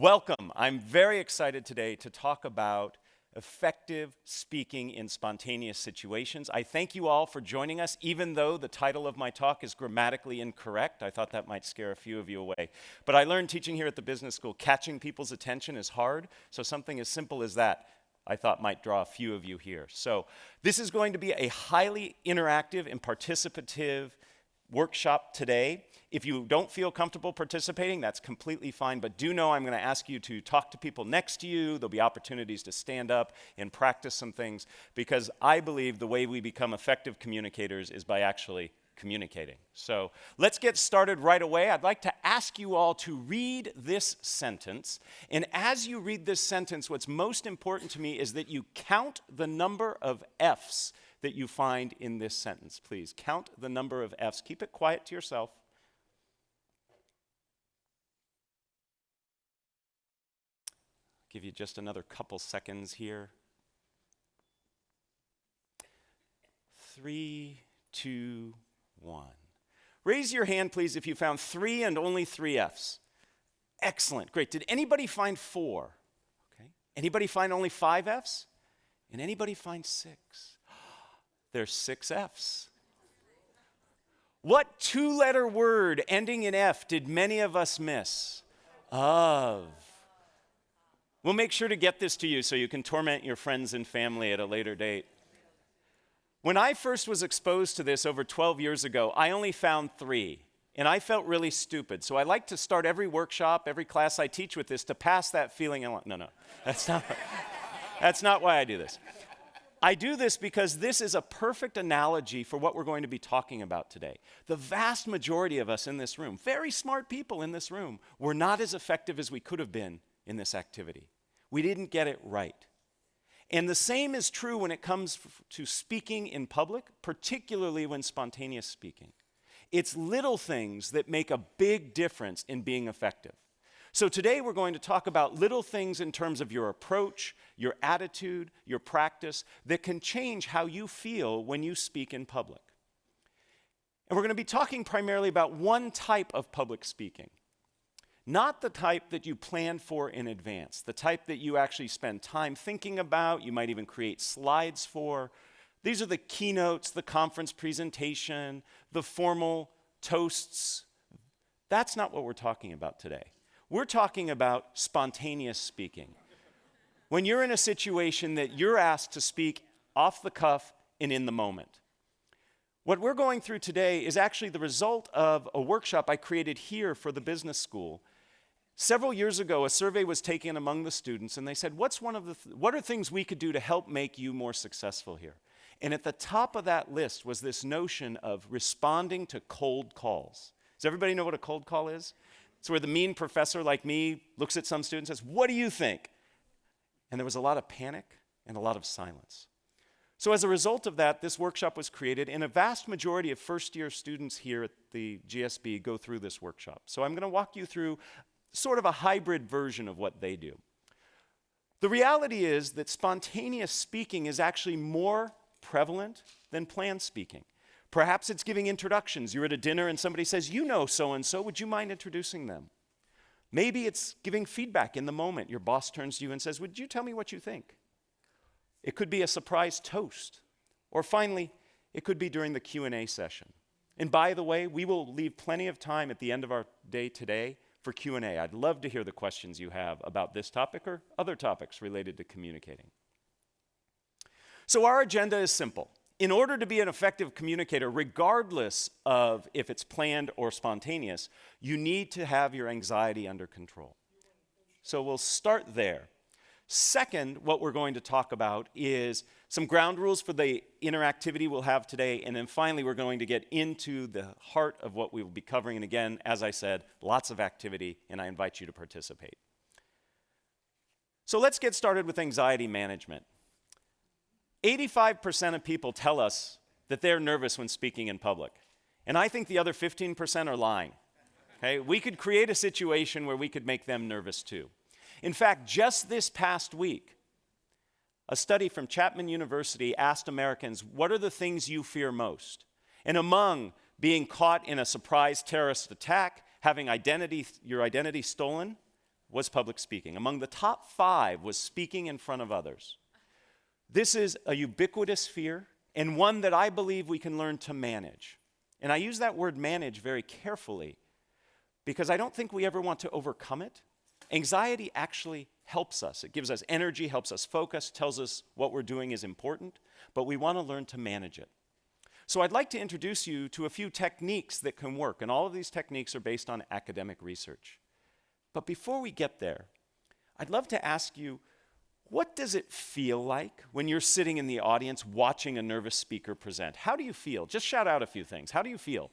Welcome. I'm very excited today to talk about effective speaking in spontaneous situations. I thank you all for joining us, even though the title of my talk is grammatically incorrect. I thought that might scare a few of you away. But I learned teaching here at the business school, catching people's attention is hard, so something as simple as that I thought might draw a few of you here. So this is going to be a highly interactive and participative workshop today. If you don't feel comfortable participating, that's completely fine, but do know I'm going to ask you to talk to people next to you. There'll be opportunities to stand up and practice some things because I believe the way we become effective communicators is by actually communicating. So let's get started right away. I'd like to ask you all to read this sentence. And as you read this sentence, what's most important to me is that you count the number of F's that you find in this sentence. Please count the number of F's. Keep it quiet to yourself. Give you just another couple seconds here. Three, two, one. Raise your hand, please, if you found three and only three F's. Excellent, great. Did anybody find four? Okay. Anybody find only five F's? And anybody find six? There's six F's. What two letter word ending in F did many of us miss? Of. We'll make sure to get this to you so you can torment your friends and family at a later date. When I first was exposed to this over 12 years ago, I only found three, and I felt really stupid. So I like to start every workshop, every class I teach with this to pass that feeling. along. No, no, that's not, that's not why I do this. I do this because this is a perfect analogy for what we're going to be talking about today. The vast majority of us in this room, very smart people in this room, were not as effective as we could have been in this activity. We didn't get it right. And the same is true when it comes to speaking in public, particularly when spontaneous speaking. It's little things that make a big difference in being effective. So today we're going to talk about little things in terms of your approach, your attitude, your practice that can change how you feel when you speak in public. And we're going to be talking primarily about one type of public speaking. Not the type that you plan for in advance, the type that you actually spend time thinking about, you might even create slides for. These are the keynotes, the conference presentation, the formal toasts. That's not what we're talking about today. We're talking about spontaneous speaking. When you're in a situation that you're asked to speak off the cuff and in the moment. What we're going through today is actually the result of a workshop I created here for the business school Several years ago, a survey was taken among the students, and they said, What's one of the th What are things we could do to help make you more successful here? And at the top of that list was this notion of responding to cold calls. Does everybody know what a cold call is? It's where the mean professor like me looks at some student and says, What do you think? And there was a lot of panic and a lot of silence. So, as a result of that, this workshop was created, and a vast majority of first year students here at the GSB go through this workshop. So, I'm going to walk you through sort of a hybrid version of what they do. The reality is that spontaneous speaking is actually more prevalent than planned speaking. Perhaps it's giving introductions. You're at a dinner and somebody says, You know so and so, would you mind introducing them? Maybe it's giving feedback in the moment. Your boss turns to you and says, Would you tell me what you think? It could be a surprise toast. Or finally, it could be during the Q&A session. And by the way, we will leave plenty of time at the end of our day today for Q&A. I'd love to hear the questions you have about this topic or other topics related to communicating. So our agenda is simple. In order to be an effective communicator, regardless of if it's planned or spontaneous, you need to have your anxiety under control. So we'll start there. Second, what we're going to talk about is some ground rules for the interactivity we'll have today, and then finally we're going to get into the heart of what we will be covering. And again, as I said, lots of activity, and I invite you to participate. So let's get started with anxiety management. 85% of people tell us that they're nervous when speaking in public. And I think the other 15% are lying. Okay? We could create a situation where we could make them nervous too. In fact, just this past week, a study from Chapman University asked Americans, What are the things you fear most? And among being caught in a surprise terrorist attack, having identity, your identity stolen, was public speaking. Among the top five was speaking in front of others. This is a ubiquitous fear and one that I believe we can learn to manage. And I use that word manage very carefully because I don't think we ever want to overcome it. Anxiety actually helps us. It gives us energy, helps us focus, tells us what we're doing is important, but we want to learn to manage it. So I'd like to introduce you to a few techniques that can work, and all of these techniques are based on academic research. But before we get there, I'd love to ask you, what does it feel like when you're sitting in the audience watching a nervous speaker present? How do you feel? Just shout out a few things. How do you feel?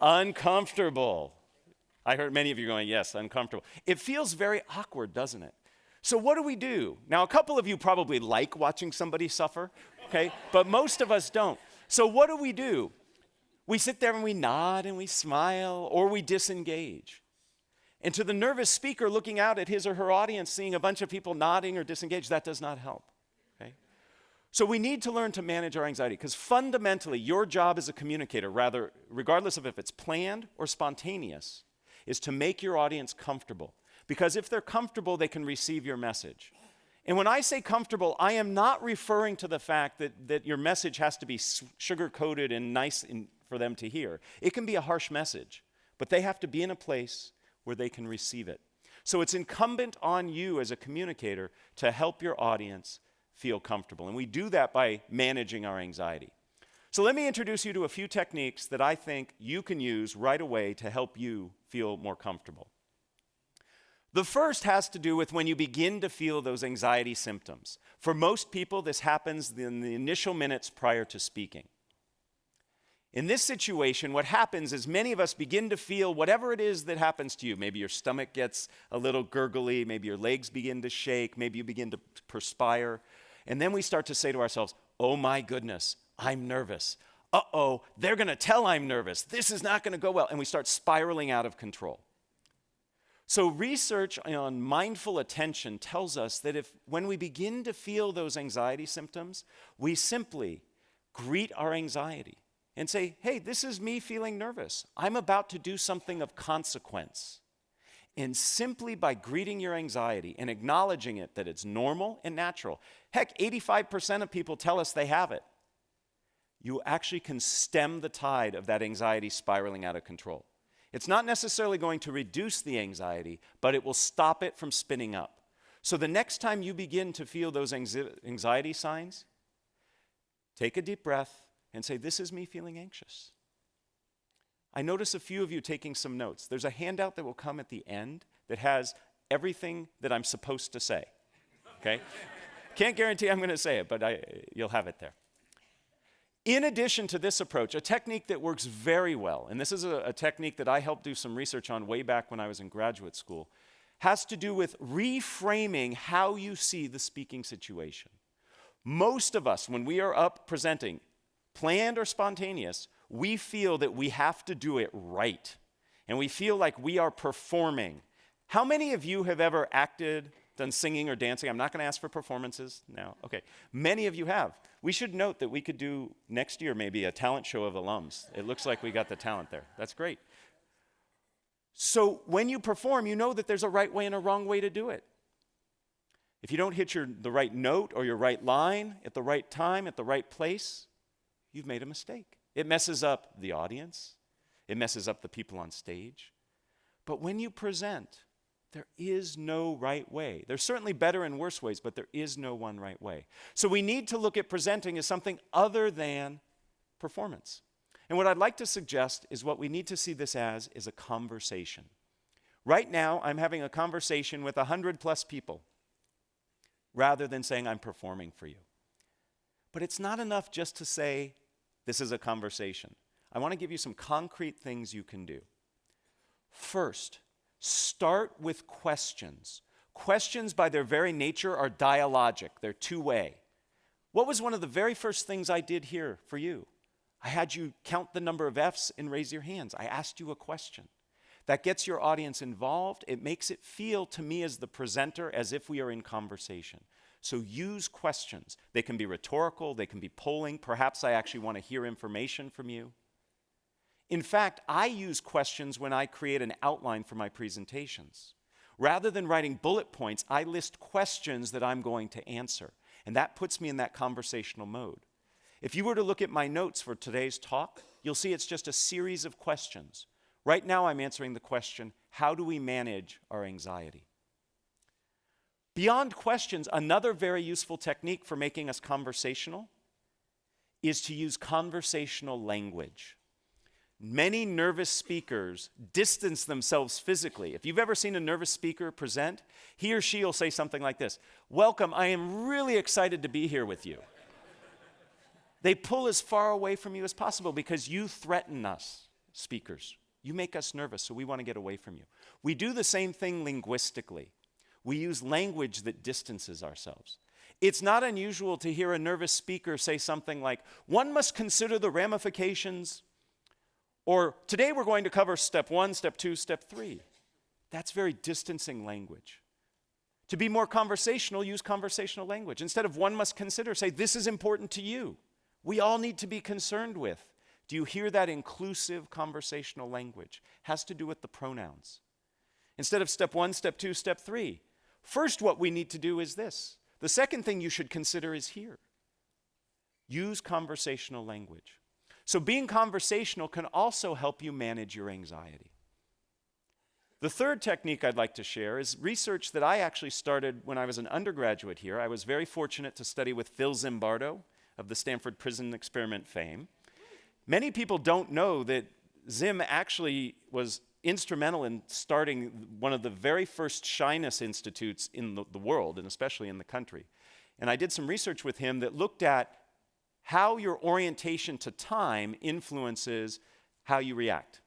Uncomfortable. I heard many of you going, yes, uncomfortable. It feels very awkward, doesn't it? So, what do we do? Now, a couple of you probably like watching somebody suffer, okay? but most of us don't. So, what do we do? We sit there and we nod and we smile or we disengage. And to the nervous speaker looking out at his or her audience, seeing a bunch of people nodding or disengaged, that does not help. Okay? So we need to learn to manage our anxiety because fundamentally, your job as a communicator, rather, regardless of if it's planned or spontaneous, is to make your audience comfortable. Because if they're comfortable, they can receive your message. And when I say comfortable, I am not referring to the fact that, that your message has to be sugar coated and nice in, for them to hear. It can be a harsh message, but they have to be in a place where they can receive it. So it's incumbent on you as a communicator to help your audience feel comfortable. And we do that by managing our anxiety. So let me introduce you to a few techniques that I think you can use right away to help you feel more comfortable. The first has to do with when you begin to feel those anxiety symptoms. For most people, this happens in the initial minutes prior to speaking. In this situation, what happens is many of us begin to feel whatever it is that happens to you. Maybe your stomach gets a little gurgly, maybe your legs begin to shake, maybe you begin to perspire. And then we start to say to ourselves, Oh my goodness, I'm nervous. Uh oh, they're gonna tell I'm nervous. This is not gonna go well. And we start spiraling out of control. So, research on mindful attention tells us that if when we begin to feel those anxiety symptoms, we simply greet our anxiety and say, Hey, this is me feeling nervous. I'm about to do something of consequence. And simply by greeting your anxiety and acknowledging it that it's normal and natural, heck, 85% of people tell us they have it, you actually can stem the tide of that anxiety spiraling out of control. It's not necessarily going to reduce the anxiety, but it will stop it from spinning up. So the next time you begin to feel those anxiety signs, take a deep breath and say, This is me feeling anxious. I notice a few of you taking some notes. There's a handout that will come at the end that has everything that I'm supposed to say. Okay? Can't guarantee I'm going to say it, but I, you'll have it there. In addition to this approach, a technique that works very well, and this is a, a, technique that I helped do some research on way back when I was in graduate school, has to do with reframing how you see the speaking situation. Most of us, when we are up presenting, planned or spontaneous, we feel that we have to do it right. And we feel like we are performing. How many of you have ever acted done singing or dancing. I'm not going to ask for performances now. Okay. Many of you have. We should note that we could do next year maybe a talent show of alums. It looks like we got the talent there. That's great. So when you perform, you know that there's a right way and a wrong way to do it. If you don't hit your, the right note or your right line at the right time, at the right place, you've made a mistake. It messes up the audience, it messes up the people on stage. But when you present, there is no right way. There's certainly better and worse ways, but there is no one right way. So we need to look at presenting as something other than performance. And what I'd like to suggest is what we need to see this as is a conversation. Right now, I'm having a conversation with 100 plus people rather than saying I'm performing for you. But it's not enough just to say this is a conversation. I want to give you some concrete things you can do. First, Start with questions. Questions, by their very nature, are dialogic, they're two way. What was one of the very first things I did here for you? I had you count the number of F's and raise your hands. I asked you a question. That gets your audience involved. It makes it feel to me as the presenter as if we are in conversation. So use questions. They can be rhetorical, they can be polling. Perhaps I actually want to hear information from you. In fact, I use questions when I create an outline for my presentations. Rather than writing bullet points, I list questions that I'm going to answer. And that puts me in that conversational mode. If you were to look at my notes for today's talk, you'll see it's just a series of questions. Right now, I'm answering the question how do we manage our anxiety? Beyond questions, another very useful technique for making us conversational is to use conversational language. Many nervous speakers distance themselves physically. If you've ever seen a nervous speaker present, he or she will say something like this Welcome, I am really excited to be here with you. they pull as far away from you as possible because you threaten us, speakers. You make us nervous, so we want to get away from you. We do the same thing linguistically. We use language that distances ourselves. It's not unusual to hear a nervous speaker say something like, One must consider the ramifications or today we're going to cover step one, step two, step three. That's very distancing language. To be more conversational, use conversational language. Instead of one must consider, say, this is important to you. We all need to be concerned with. Do you hear that inclusive conversational language? Has to do with the pronouns. Instead of step one, step two, step three. First, what we need to do is this. The second thing you should consider is here. Use conversational language. So, being conversational can also help you manage your anxiety. The third technique I'd like to share is research that I actually started when I was an undergraduate here. I was very fortunate to study with Phil Zimbardo of the Stanford Prison Experiment fame. Many people don't know that Zim actually was instrumental in starting one of the very first shyness institutes in the, the world, and especially in the country. And I did some research with him that looked at how your orientation to time influences how you react.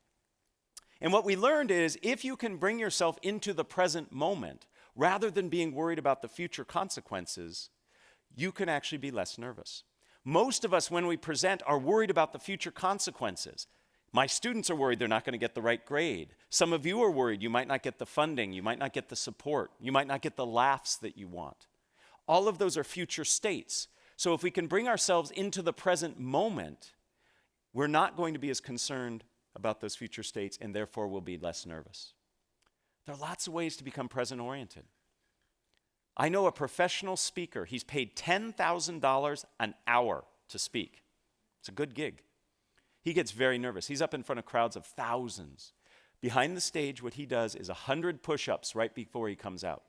And what we learned is if you can bring yourself into the present moment rather than being worried about the future consequences, you can actually be less nervous. Most of us, when we present, are worried about the future consequences. My students are worried they're not going to get the right grade. Some of you are worried you might not get the funding, you might not get the support, you might not get the laughs that you want. All of those are future states. So if we can bring ourselves into the present moment, we're not going to be as concerned about those future states and therefore we'll be less nervous. There are lots of ways to become present oriented. I know a professional speaker, he's paid $10,000 an hour to speak. It's a good gig. He gets very nervous. He's up in front of crowds of thousands. Behind the stage, what he does is 100 push ups right before he comes out.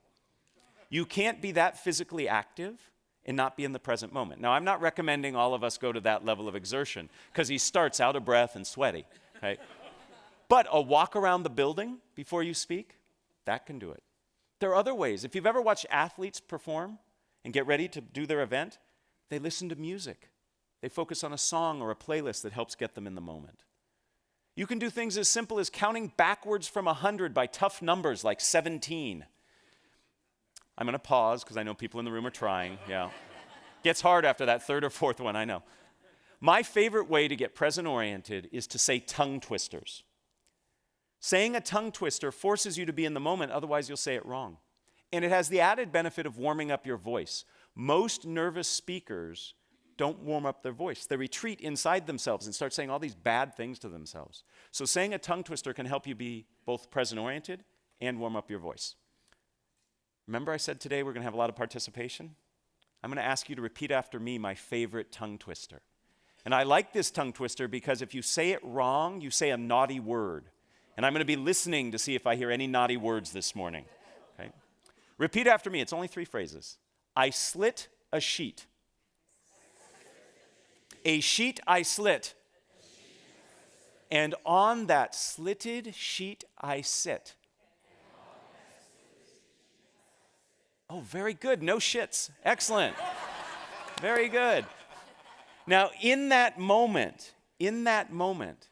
You can't be that physically active and not be in the present moment. Now, I'm not recommending all of us go to that level of exertion because he starts out of breath and sweaty, right? but a walk around the building before you speak, that can do it. There are other ways. If you've ever watched athletes perform and get ready to do their event, they listen to music. They focus on a song or a playlist that helps get them in the moment. You can do things as simple as counting backwards from 100 by tough numbers like 17 I'm going to pause because I know people in the room are trying. Yeah. Gets hard after that third or fourth one, I know. My favorite way to get present oriented is to say tongue twisters. Saying a tongue twister forces you to be in the moment, otherwise, you'll say it wrong. And it has the added benefit of warming up your voice. Most nervous speakers don't warm up their voice. They retreat inside themselves and start saying all these bad things to themselves. So, saying a tongue twister can help you be both present oriented and warm up your voice. Remember, I said today we're going to have a lot of participation? I'm going to ask you to repeat after me my favorite tongue twister. And I like this tongue twister because if you say it wrong, you say a naughty word. And I'm going to be listening to see if I hear any naughty words this morning. Okay? Repeat after me. It's only three phrases. I slit a sheet. A sheet I slit. And on that slitted sheet I sit. Oh, very good. No shits. Excellent. very good. Now, in that moment, in that moment,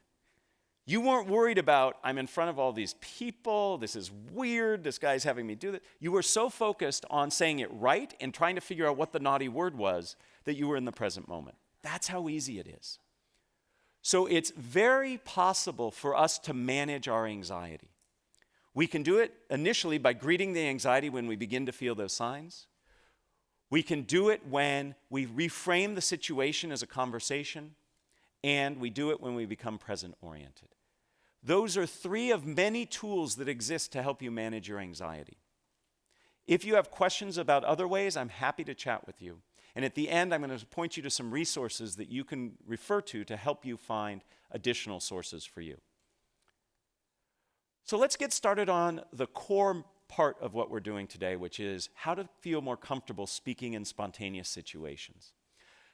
you weren't worried about, I'm in front of all these people, this is weird, this guy's having me do that. You were so focused on saying it right and trying to figure out what the naughty word was that you were in the present moment. That's how easy it is. So it's very possible for us to manage our anxiety. We can do it initially by greeting the anxiety when we begin to feel those signs. We can do it when we reframe the situation as a conversation. and we do it when we become present oriented. Those are three of many tools that exist to help you manage your anxiety. If you have questions about other ways, I'm happy to chat with you. And at the end, I'm going to point you to some resources that you can refer to to help you find additional sources for you. So let's get started on the core part of what we're doing today, which is how to feel more comfortable speaking in spontaneous situations.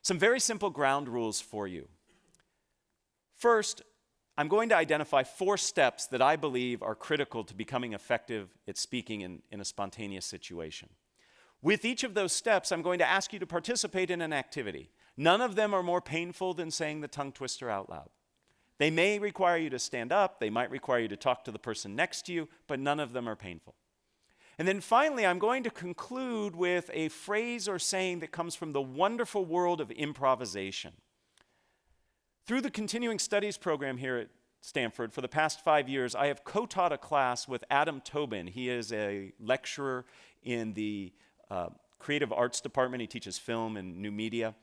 Some very simple ground rules for you. First, I'm going to identify four steps that I believe are critical to becoming effective at speaking in, in a spontaneous situation. With each of those steps, I'm going to ask you to participate in an activity. None of them are more painful than saying the tongue twister out loud. They may require you to stand up, they might require you to talk to the person next to you, but none of them are painful. And then finally, I'm going to conclude with a phrase or saying that comes from the wonderful world of improvisation. Through the continuing studies program here at Stanford, for the past five years, I have co taught a class with Adam Tobin. He is a lecturer in the uh, creative arts department, he teaches film and new media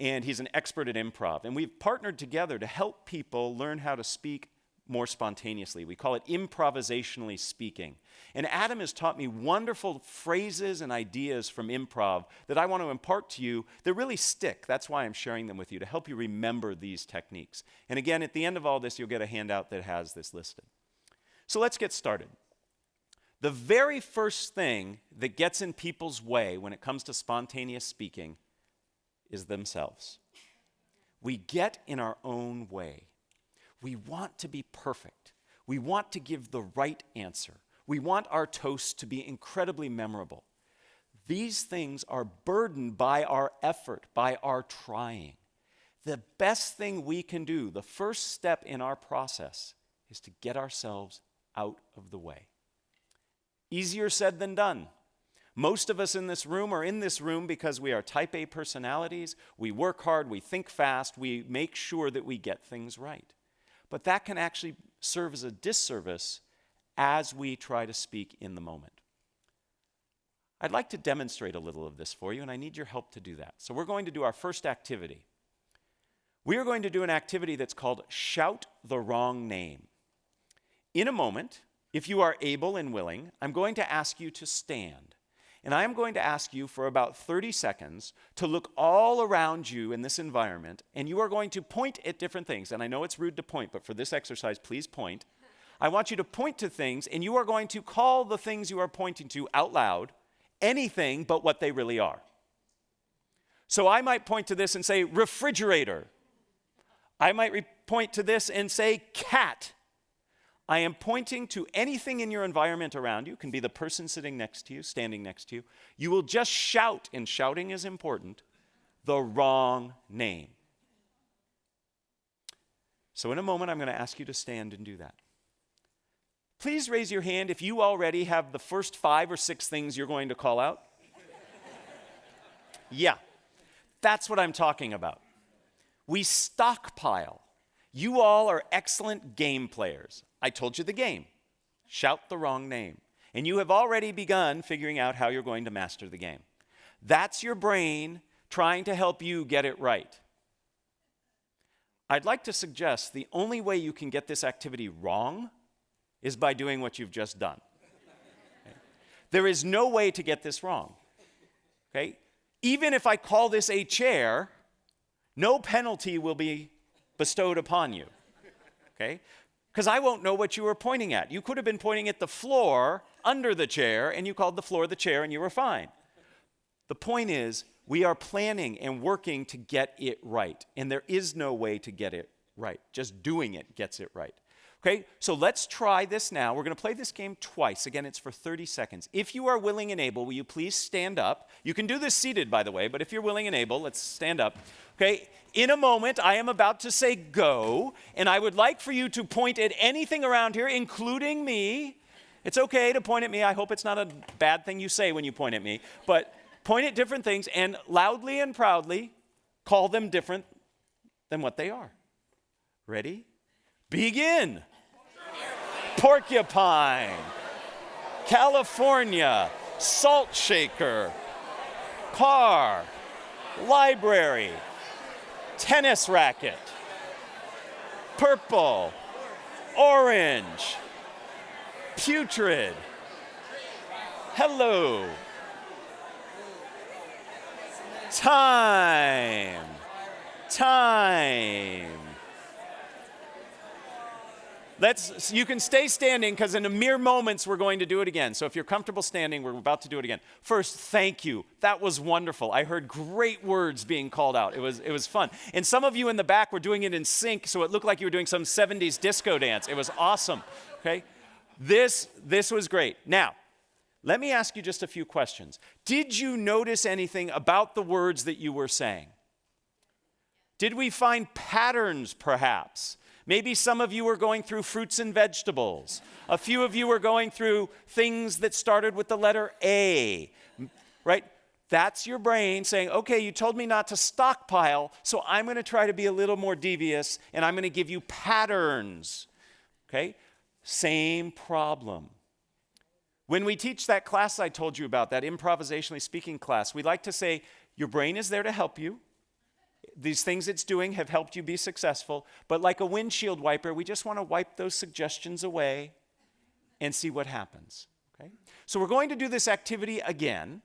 and he's an expert at improv. And we've partnered together to help people learn how to speak more spontaneously. We call it improvisationally speaking. And Adam has taught me wonderful phrases and ideas from improv that I want to impart to you that really stick. That's why I'm sharing them with you to help you remember these techniques. And again, at the end of all this, you'll get a handout that has this listed. So let's get started. The very first thing that gets in people's way when it comes to spontaneous speaking is themselves. We get in our own way. We want to be perfect. We want to give the right answer. We want our toast to be incredibly memorable. These things are burdened by our effort, by our trying. The best thing we can do, the first step in our process, is to get ourselves out of the way. Easier said than done. Most of us in this room are in this room because we are type A personalities. We work hard, we think fast, we make sure that we get things right. But that can actually serve as a disservice as we try to speak in the moment. I'd like to demonstrate a little of this for you, and I need your help to do that. So, we're going to do our first activity. We are going to do an activity that's called Shout the Wrong Name. In a moment, if you are able and willing, I'm going to ask you to stand. And I am going to ask you for about 30 seconds to look all around you in this environment, and you are going to point at different things. And I know it's rude to point, but for this exercise, please point. I want you to point to things, and you are going to call the things you are pointing to out loud anything but what they really are. So I might point to this and say refrigerator. I might point to this and say cat. I am pointing to anything in your environment around you, can be the person sitting next to you, standing next to you. You will just shout, and shouting is important, the wrong name. So, in a moment, I'm going to ask you to stand and do that. Please raise your hand if you already have the first five or six things you're going to call out. yeah, that's what I'm talking about. We stockpile. You all are excellent game players. I told you the game. Shout the wrong name. And you have already begun figuring out how you're going to master the game. That's your brain trying to help you get it right. I'd like to suggest the only way you can get this activity wrong is by doing what you've just done. Okay? There is no way to get this wrong. Okay? Even if I call this a chair, no penalty will be bestowed upon you. Okay? because I won't know what you were pointing at. You could have been pointing at the floor under the chair, and you called the floor the chair, and you were fine. The point is, we are planning and working to get it right, and there is no way to get it right. Just doing it gets it right. Okay, so let's try this now. We're going to play this game twice. Again, it's for 30 seconds. If you are willing and able, will you please stand up? You can do this seated, by the way, but if you're willing and able, let's stand up. Okay, in a moment, I am about to say go, and I would like for you to point at anything around here, including me. It's okay to point at me. I hope it's not a bad thing you say when you point at me, but point at different things and loudly and proudly call them different than what they are. Ready? Begin porcupine, California, salt shaker, car, library, tennis racket, purple, orange, putrid. Hello. Time. Time. Let's, you can stay standing because in a mere moments we're going to do it again. So if you're comfortable standing, we're about to do it again. First, thank you. That was wonderful. I heard great words being called out. It was, it was fun. And some of you in the back were doing it in sync, so it looked like you were doing some 70s disco dance. It was awesome. Okay? This, this was great. Now, let me ask you just a few questions. Did you notice anything about the words that you were saying? Did we find patterns, perhaps? Maybe some of you were going through fruits and vegetables. A few of you were going through things that started with the letter A, right? That's your brain saying, okay, you told me not to stockpile, so I'm going to try to be a little more devious and I'm going to give you patterns. Okay? Same problem. When we teach that class I told you about, that improvisationally speaking class, we like to say, your brain is there to help you these things it's doing have helped you be successful, but like a windshield wiper, we just want to wipe those suggestions away and see what happens. Okay? So we're going to do this activity again.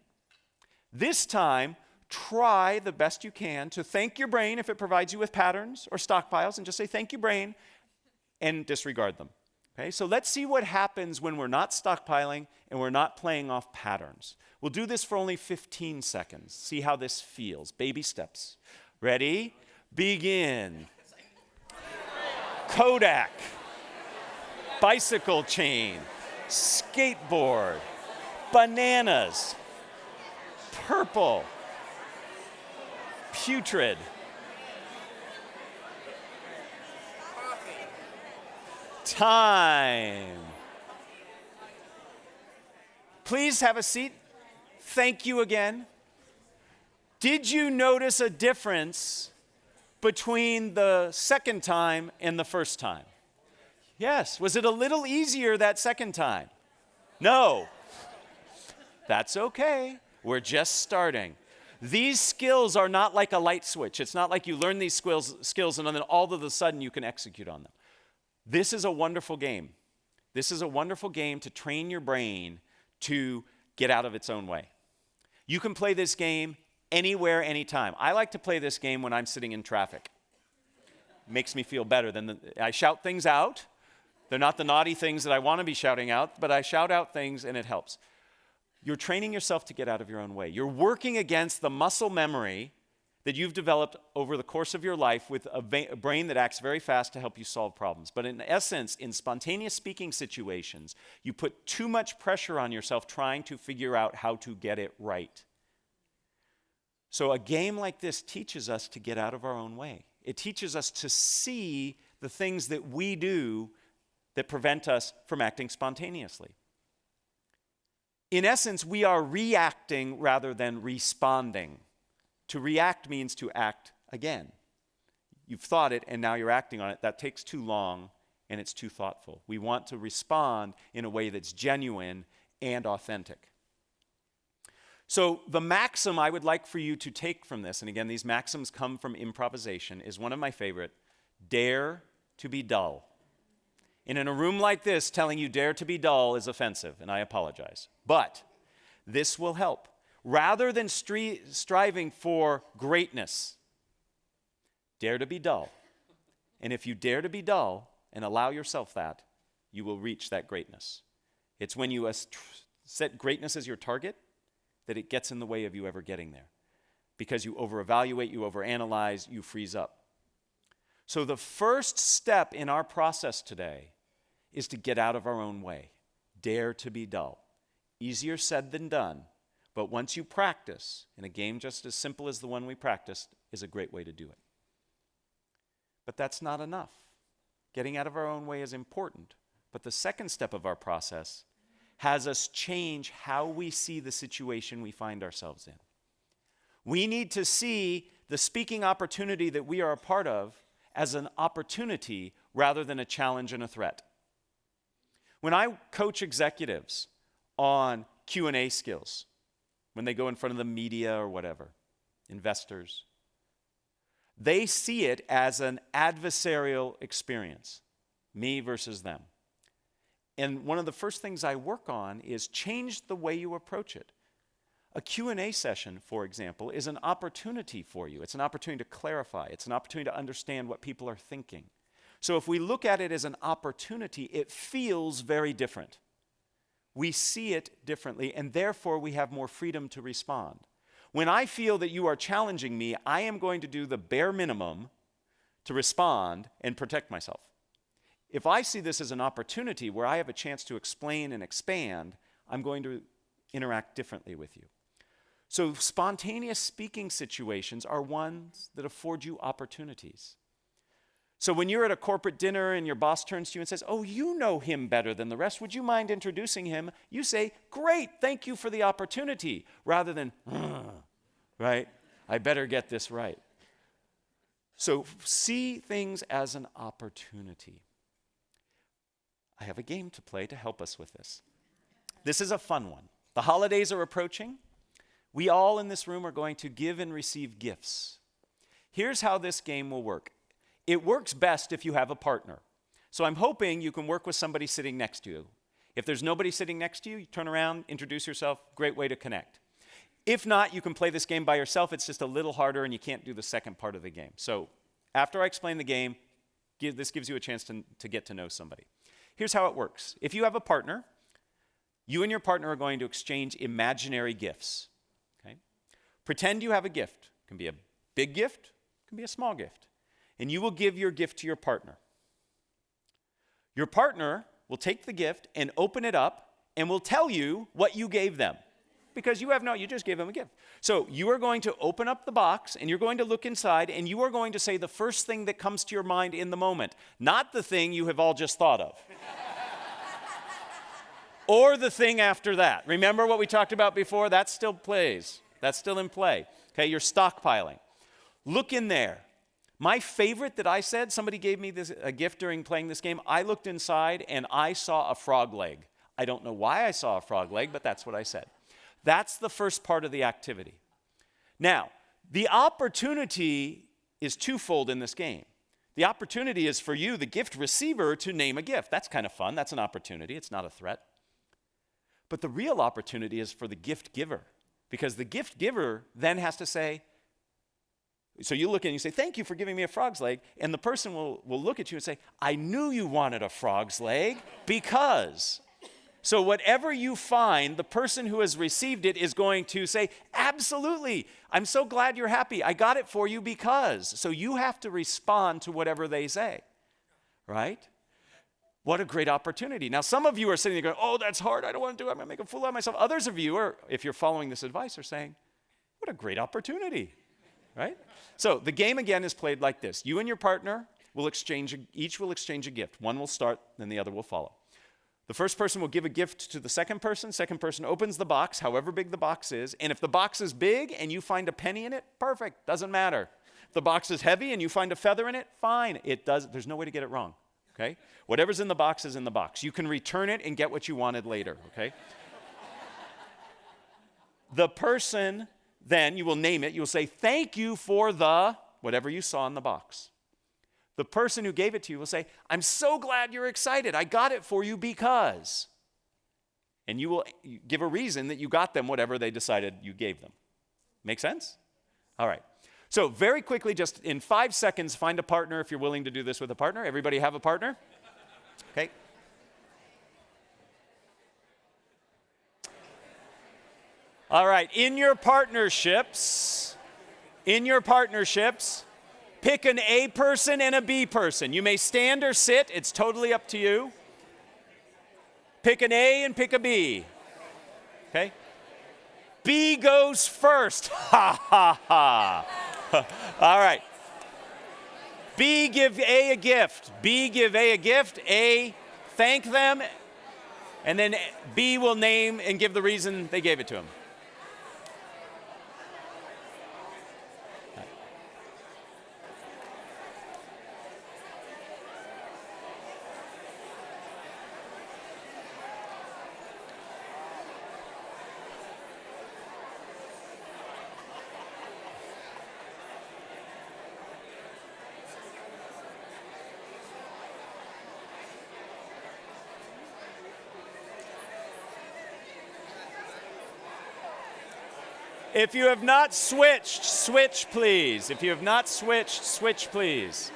This time, try the best you can to thank your brain if it provides you with patterns or stockpiles, and just say, Thank you, brain, and disregard them. Okay, so let's see what happens when we're not stockpiling and we're not playing off patterns. We'll do this for only 15 seconds. See how this feels. Baby steps. Ready? Begin. Kodak. Bicycle chain. Skateboard. Bananas. Purple. Putrid. Time. Please have a seat. Thank you again. Did you notice a difference between the second time and the first time? Yes. Was it a little easier that second time? No. That's okay. We're just starting. These skills are not like a light switch. It's not like you learn these skills, skills and then all of a sudden you can execute on them. This is a wonderful game. This is a wonderful game to train your brain to get out of its own way. You can play this game anywhere, anytime. I like to play this game when I'm sitting in traffic. Makes me feel better than the, I shout things out. They're not the naughty things that I want to be shouting out, but I shout out things and it helps. You're training yourself to get out of your own way. You're working against the muscle memory that you've developed over the course of your life with a, a, brain that acts very fast to help you solve problems. But in essence, in spontaneous speaking situations, you put too much pressure on yourself trying to figure out how to get it right. So, a game like this teaches us to get out of our own way. It teaches us to see the things that we do that prevent us from acting spontaneously. In essence, we are reacting rather than responding. To react means to act again. You've thought it and now you're acting on it. That takes too long and it's too thoughtful. We want to respond in a way that's genuine and authentic. So, the maxim I would like for you to take from this, and again, these maxims come from improvisation, is one of my favorite dare to be dull. And in a room like this, telling you dare to be dull is offensive, and I apologize. But this will help. Rather than stri- striving for greatness, dare to be dull. And if you dare to be dull and allow yourself that, you will reach that greatness. It's when you set greatness as your target that it gets in the way of you ever getting there. Because you over-evaluate, you overanalyze, you freeze up. So the first step in our process today is to get out of our own way. Dare to be dull. Easier said than done, but once you practice, in a game just as simple as the one we practiced, is a great way to do it. But that's not enough. Getting out of our own way is important, but the second step of our process has us change how we see the situation we find ourselves in. We need to see the speaking opportunity that we are a part of as an opportunity rather than a challenge and a threat. When I coach executives on Q&A skills, when they go in front of the media or whatever, investors, They see it as an adversarial experience, me versus them. And one of the first things I work on is change the way you approach it. A Q&A session, for example, is an opportunity for you. It's an opportunity to clarify. It's an opportunity to understand what people are thinking. So if we look at it as an opportunity, it feels very different. We see it differently, and therefore we have more freedom to respond. When I feel that you are challenging me, I am going to do the bare minimum to respond and protect myself. If I see this as an opportunity where I have a chance to explain and expand, I'm going to interact differently with you. So, spontaneous speaking situations are ones that afford you opportunities. So, when you're at a corporate dinner and your boss turns to you and says, Oh, you know him better than the rest, would you mind introducing him? You say, Great, thank you for the opportunity, rather than, right? I better get this right. So, see things as an opportunity. I have a game to play to help us with this. This is a fun one. The holidays are approaching. We all in this room are going to give and receive gifts. Here's how this game will work it works best if you have a partner. So I'm hoping you can work with somebody sitting next to you. If there's nobody sitting next to you, you turn around, introduce yourself, great way to connect. If not, you can play this game by yourself. It's just a little harder and you can't do the second part of the game. So after I explain the game, give, this gives you a chance to, to get to know somebody. Here's how it works if you have a partner, you and your partner are going to exchange imaginary gifts. Okay? Pretend you have a gift. It can be a big gift, it can be a small gift. And you will give your gift to your partner. Your partner will take the gift and open it up and will tell you what you gave them because you have no, you just gave them a gift. So you are going to open up the box and you're going to look inside and you are going to say the first thing that comes to your mind in the moment, not the thing you have all just thought of. or the thing after that. Remember what we talked about before? That still plays. That's still in play. Okay, you're stockpiling. Look in there. My favorite that I said, somebody gave me this, a gift during playing this game. I looked inside and I saw a frog leg. I don't know why I saw a frog leg, but that's what I said. That's the first part of the activity. Now, the opportunity is twofold in this game. The opportunity is for you, the gift receiver, to name a gift. That's kind of fun. That's an opportunity. It's not a threat. But the real opportunity is for the gift giver, because the gift giver then has to say, so you look and you say, Thank you for giving me a frog's leg. And the person will, will look at you and say, I knew you wanted a frog's leg because. So, whatever you find, the person who has received it is going to say, Absolutely, I'm so glad you're happy. I got it for you because. So, you have to respond to whatever they say, right? What a great opportunity. Now, some of you are sitting there going, Oh, that's hard. I don't want to do it. I'm going to make a fool out of myself. Others of you are, if you're following this advice, are saying, What a great opportunity, right? So, the game again is played like this you and your partner will exchange, each will exchange a gift. One will start, then the other will follow. The first person will give a gift to the second person. Second person opens the box, however big the box is. And if the box is big and you find a penny in it, perfect, doesn't matter. If the box is heavy and you find a feather in it, fine. It does, there's no way to get it wrong. Okay? Whatever's in the box is in the box. You can return it and get what you wanted later, okay? the person, then, you will name it, you'll say, Thank you for the whatever you saw in the box. The person who gave it to you will say, I'm so glad you're excited. I got it for you because. And you will give a reason that you got them whatever they decided you gave them. Make sense? All right. So, very quickly, just in five seconds, find a partner if you're willing to do this with a partner. Everybody have a partner? Okay. All right. In your partnerships, in your partnerships, Pick an A person and a B person. You may stand or sit, it's totally up to you. Pick an A and pick a B. Okay? B goes first. Ha ha ha. All right. B give A a gift. B give A a gift. A thank them. And then B will name and give the reason they gave it to him. If you have not switched, switch please. If you have not switched, switch please.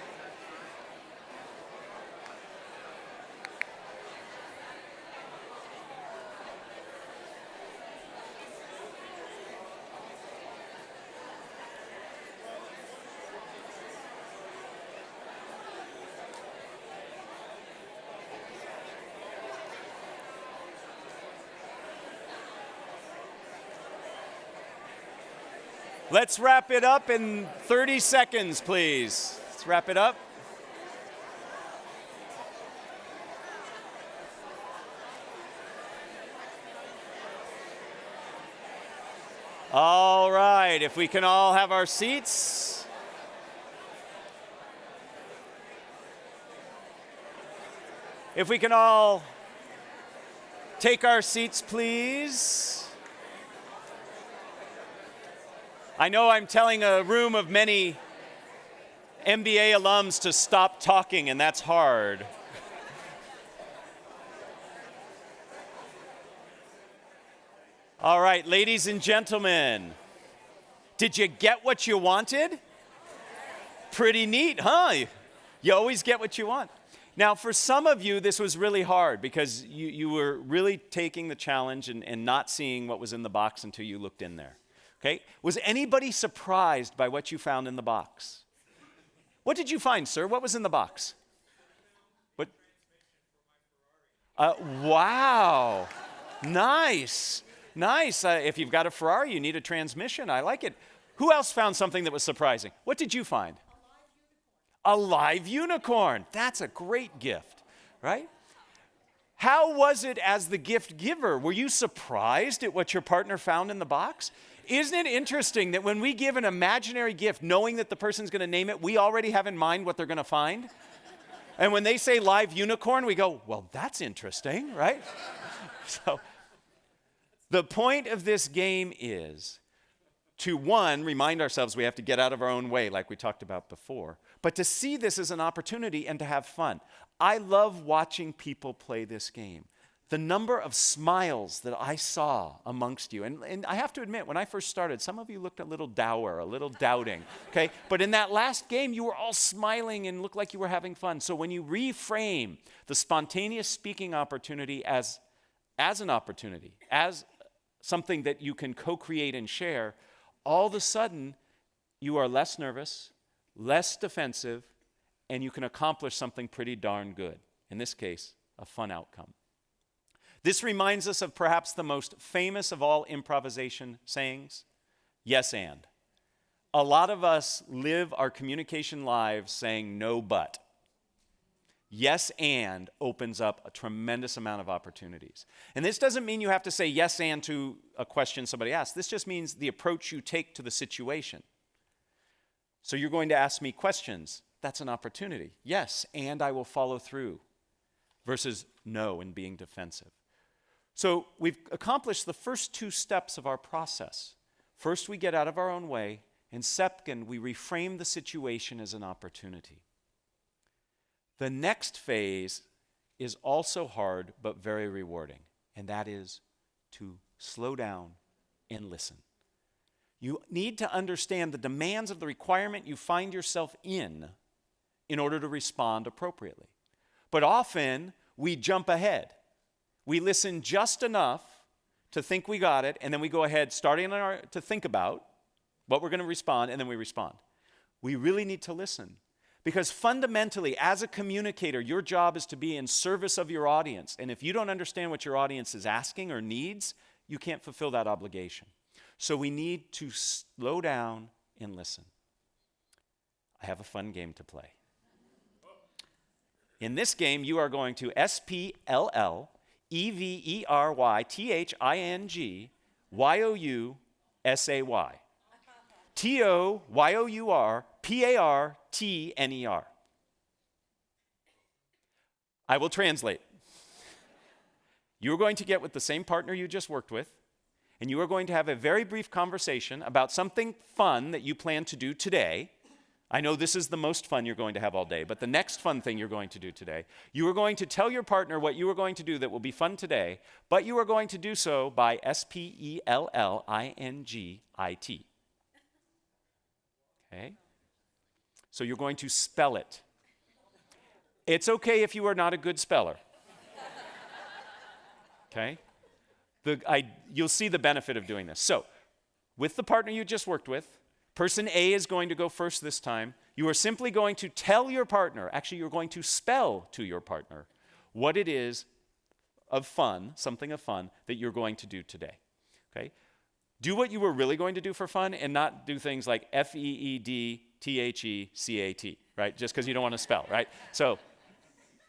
Let's wrap it up in 30 seconds, please. Let's wrap it up. All right, if we can all have our seats. If we can all take our seats, please. I know I'm telling a room of many MBA alums to stop talking, and that's hard. All right, ladies and gentlemen, did you get what you wanted? Pretty neat, huh? You always get what you want. Now, for some of you, this was really hard because you, you were really taking the challenge and, and not seeing what was in the box until you looked in there. Okay? Was anybody surprised by what you found in the box? What did you find, sir? What was in the box? What? Uh, wow. Nice. Nice. Uh, if you've got a Ferrari, you need a transmission. I like it. Who else found something that was surprising? What did you find? A live unicorn. That's a great gift, right? How was it as the gift giver? Were you surprised at what your partner found in the box? Isn't it interesting that when we give an imaginary gift, knowing that the person's going to name it, we already have in mind what they're going to find? And when they say live unicorn, we go, well, that's interesting, right? so the point of this game is to one, remind ourselves we have to get out of our own way, like we talked about before, but to see this as an opportunity and to have fun. I love watching people play this game the number of smiles that I saw amongst you. And, and I have to admit, when I first started, some of you looked a little dour, a little doubting, okay? But in that last game, you were all smiling and looked like you were having fun. So when you reframe the spontaneous speaking opportunity as, as an opportunity, as something that you can co create and share, all of a sudden, you are less nervous, less defensive, and you can accomplish something pretty darn good. In this case, a fun outcome. This reminds us of perhaps the most famous of all improvisation sayings yes, and. A lot of us live our communication lives saying no, but. Yes, and opens up a tremendous amount of opportunities. And this doesn't mean you have to say yes, and to a question somebody asks. This just means the approach you take to the situation. So you're going to ask me questions. That's an opportunity. Yes, and I will follow through, versus no and being defensive. So we've accomplished the first two steps of our process. First, we get out of our own way, and second, we reframe the situation as an opportunity. The next phase is also hard but very rewarding, and that is to slow down and listen. You need to understand the demands of the requirement you find yourself in in order to respond appropriately. But often we jump ahead we listen just enough to think we got it, and then we go ahead, starting our, to think about what we're going to respond, and then we respond. We really need to listen. Because fundamentally, as a communicator, your job is to be in service of your audience. And if you don't understand what your audience is asking or needs, you can't fulfill that obligation. So we need to slow down and listen. I have a fun game to play. In this game, you are going to SPLL E V E R Y T H I N G Y O U S A Y. T O Y O U R P A R T N E R. I will translate. You are going to get with the same partner you just worked with, and you are going to have a very brief conversation about something fun that you plan to do today, I know this is the most fun you're going to have all day, but the next fun thing you're going to do today, you are going to tell your partner what you are going to do that will be fun today, but you are going to do so by S P E L L I N G I T. Okay? So you're going to spell it. It's okay if you are not a good speller. Okay? The, I, you'll see the benefit of doing this. So, with the partner you just worked with, Person A is going to go first this time. You are simply going to tell your partner, actually, you're going to spell to your partner what it is of fun, something of fun, that you're going to do today. Okay? Do what you were really going to do for fun and not do things like F E E D T H E C A T, right? Just because you don't want to spell, right? So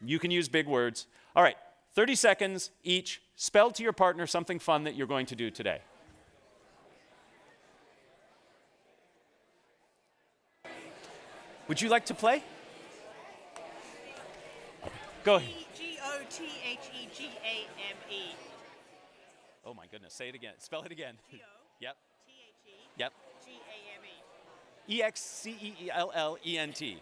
you can use big words. All right, 30 seconds each. Spell to your partner something fun that you're going to do today. Would you like to play? Go ahead. G O T H E G A M E. Oh my goodness, say it again. Spell it again. Yep, T H E yep. G A M E. E X C E E L L E N T.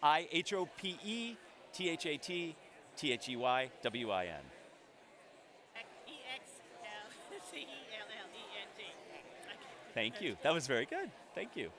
I H O P E T H A T T H E Y W I N. E X L C E L L E N T. Thank you. That was very good. Thank you.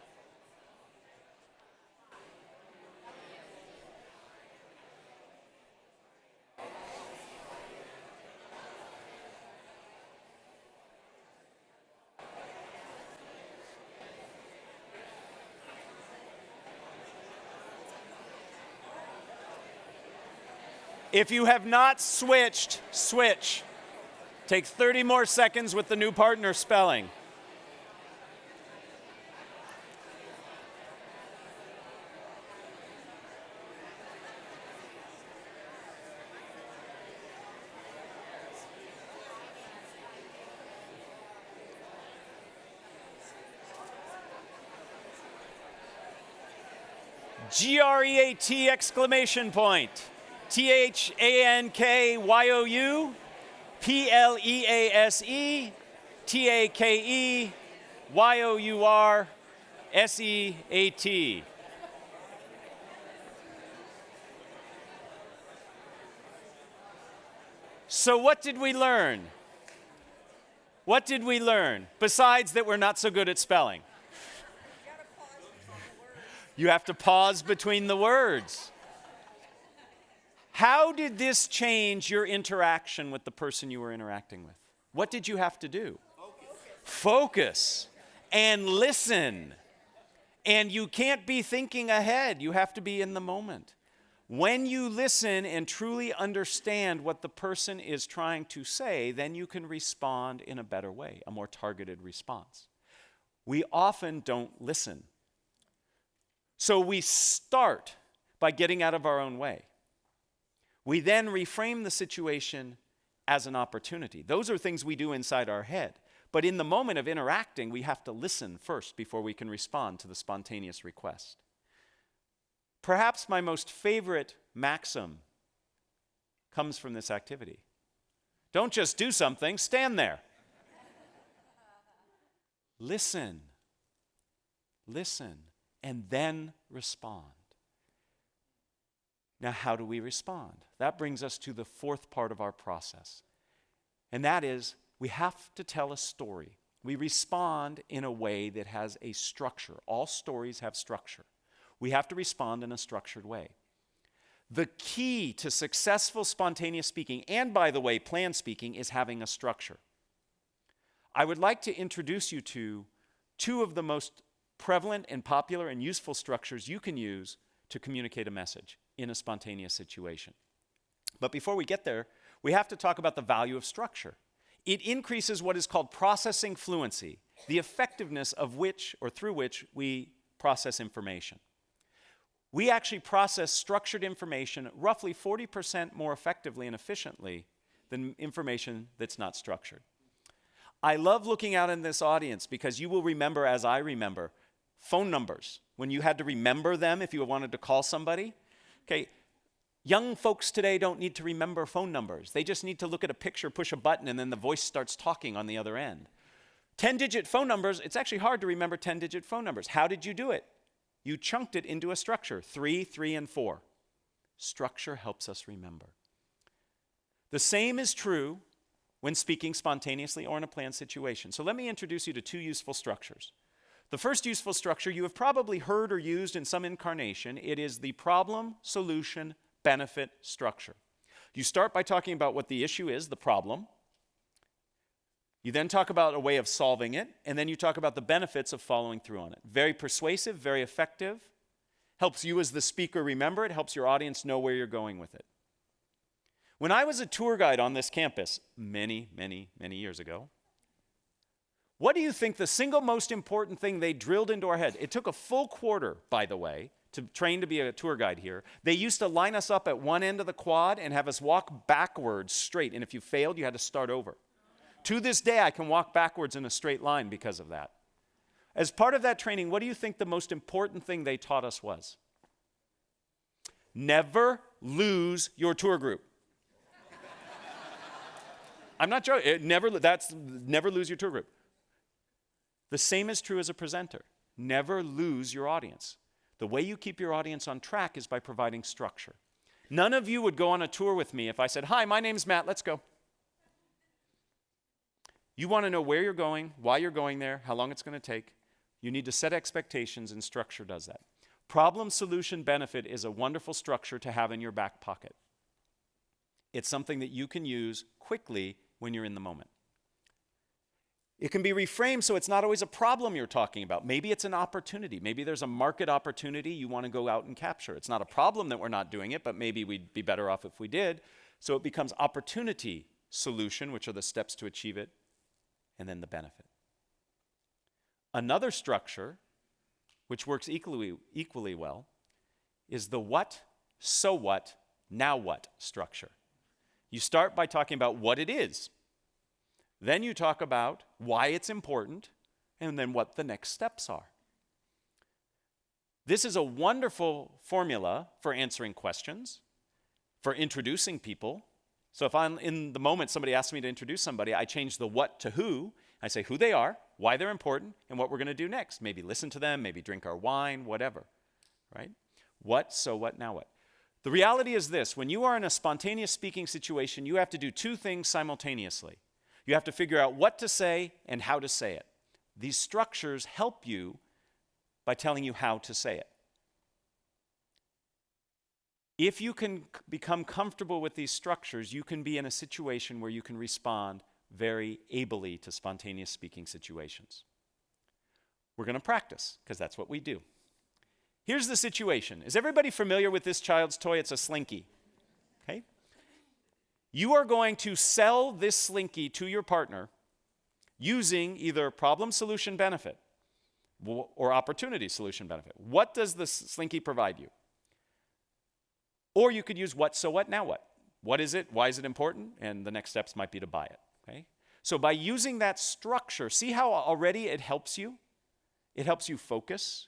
If you have not switched, switch. Take 30 more seconds with the new partner spelling. G R E A T exclamation point. T H A N K Y O U P L E A S E T A K E Y O U R S E A T. So, what did we learn? What did we learn besides that we're not so good at spelling? You have to pause between the words. How did this change your interaction with the person you were interacting with? What did you have to do? Focus. And listen. And you can't be thinking ahead, you have to be in the moment. When you listen and truly understand what the person is trying to say, then you can respond in a better way, a more targeted response. We often don't listen. So we start by getting out of our own way. We then reframe the situation as an opportunity. Those are things we do inside our head. But in the moment of interacting, we have to listen first before we can respond to the spontaneous request. Perhaps my most favorite maxim comes from this activity. Don't just do something, stand there. listen, listen, and then respond. Now, how do we respond? That brings us to the fourth part of our process, and that is we have to tell a story. We respond in a way that has a structure. All stories have structure. We have to respond in a structured way. The key to successful spontaneous speaking, and by the way, planned speaking, is having a structure. I would like to introduce you to two of the most prevalent and popular and useful structures you can use to communicate a message in a spontaneous situation. But before we get there, we have to talk about the value of structure. It increases what is called processing fluency, the effectiveness of which or through which we process information. We actually process structured information roughly 40% more effectively and efficiently than information that's not structured. I love looking out in this audience because you will remember, as I remember, phone numbers. When you had to remember them if you wanted to call somebody, Okay, young folks today don't need to remember phone numbers. They just need to look at a picture, push a button, and then the voice starts talking on the other end. 10 digit phone numbers, it's actually hard to remember 10 digit phone numbers. How did you do it? You chunked it into a structure three, three, and four. Structure helps us remember. The same is true when speaking spontaneously or in a planned situation. So let me introduce you to two useful structures. The first useful structure you have probably heard or used in some incarnation. It is the problem, solution, benefit structure. You start by talking about what the issue is, the problem. You then talk about a way of solving it, and then you talk about the benefits of following through on it. Very persuasive, very effective, helps you as the speaker remember it, helps your audience know where you're going with it. When I was a tour guide on this campus many, many, many years ago, what do you think the single most important thing they drilled into our head? It took a full quarter, by the way, to train to be a tour guide here. They used to line us up at one end of the quad and have us walk backwards straight, and if you failed, you had to start over. To this day, I can walk backwards in a straight line because of that. As part of that training, what do you think the most important thing they taught us was? Never lose your tour group. I'm not joking. never, that's, never lose your tour group. The same is true as a presenter. Never lose your audience. The way you keep your audience on track is by providing structure. None of you would go on a tour with me if I said, Hi, my name's Matt, let's go. You want to know where you're going, why you're going there, how long it's going to take. You need to set expectations, and structure does that. Problem, solution, benefit is a wonderful structure to have in your back pocket. It's something that you can use quickly when you're in the moment. It can be reframed so it's not always a problem you're talking about. Maybe it's an opportunity. Maybe there's a market opportunity you want to go out and capture. It's not a problem that we're not doing it, but maybe we'd be better off if we did. So it becomes opportunity solution, which are the steps to achieve it, and then the benefit. Another structure, which works equally, equally well, is the what, so what, now what structure. You start by talking about what it is. Then you talk about why it's important, and then what the next steps are. This is a wonderful formula for answering questions, for introducing people, so if I'm in the moment somebody asks me to introduce somebody, I change the what to who. I say who they are, why they're important, and what we're going to do next. Maybe listen to them, maybe drink our wine, whatever. Right? What, so what, now what? The reality is this when you are in a spontaneous speaking situation, you have to do two things simultaneously. You have to figure out what to say and how to say it. These structures help you by telling you how to say it. If you can become comfortable with these structures, you can be in a situation where you can respond very ably to spontaneous speaking situations. We're going to practice because that's what we do. Here's the situation. Is everybody familiar with this child's toy? It's a slinky. Okay? You are going to sell this slinky to your partner using either problem solution benefit or opportunity solution benefit. What does the slinky provide you? Or you could use what, so what, now what? What is it? Why is it important? And the next steps might be to buy it. Okay? So by using that structure, see how already it helps you? It helps you focus.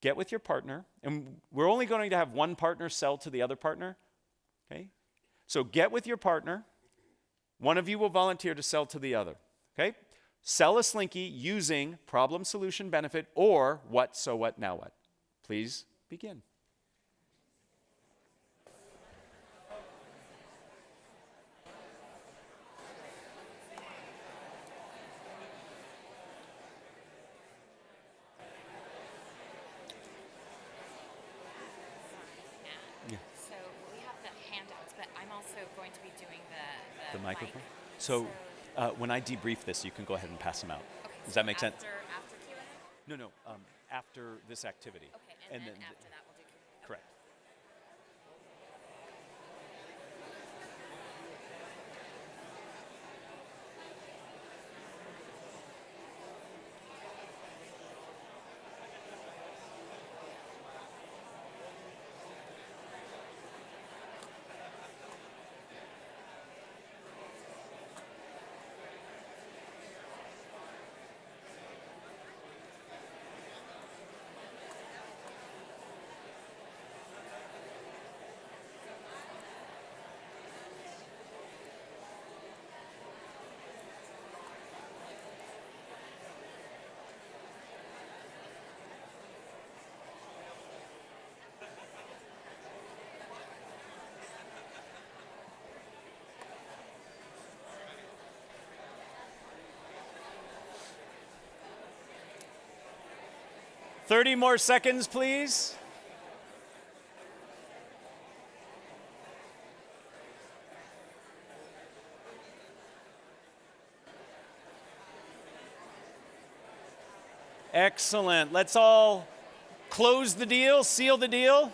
Get with your partner, and we're only going to have one partner sell to the other partner. Okay? So get with your partner. One of you will volunteer to sell to the other. Okay? Sell a slinky using problem, solution, benefit, or what, so what, now what. Please begin. Microphone? So, uh, when I debrief this, you can go ahead and pass them out. Okay, Does so that make after, sense? After Q&A? No, no. Um, after this activity. Okay, and, And then, then 30 more seconds, please. Excellent. Let's all close the deal, seal the deal.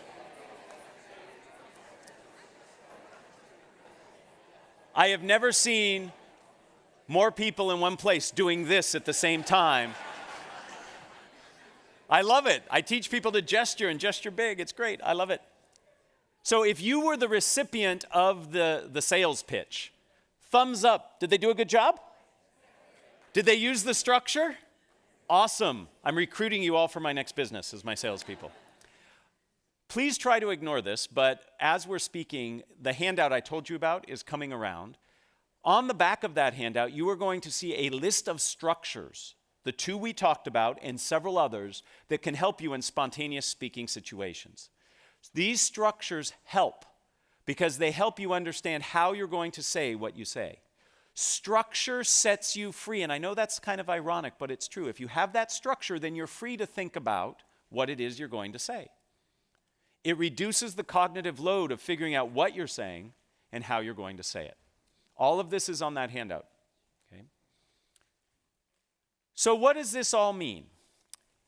I have never seen more people in one place doing this at the same time. I love it. I teach people to gesture and gesture big. It's great. I love it. So if you were the recipient of the, the sales pitch, thumbs up. Did they do a good job? Did they use the structure? Awesome. I'm recruiting you all for my next business as my salespeople. Please try to ignore this, but as we're speaking, the handout I told you about is coming around. On the back of that handout, you are going to see a list of structures, the two we talked about and several others, that can help you in spontaneous speaking situations. These structures help because they help you understand how you're going to say what you say. Structure sets you free. And I know that's kind of ironic, but it's true. If you have that structure, then you're free to think about what it is you're going to say. It reduces the cognitive load of figuring out what you're saying and how you're going to say it. All of this is on that handout. So, what does this all mean?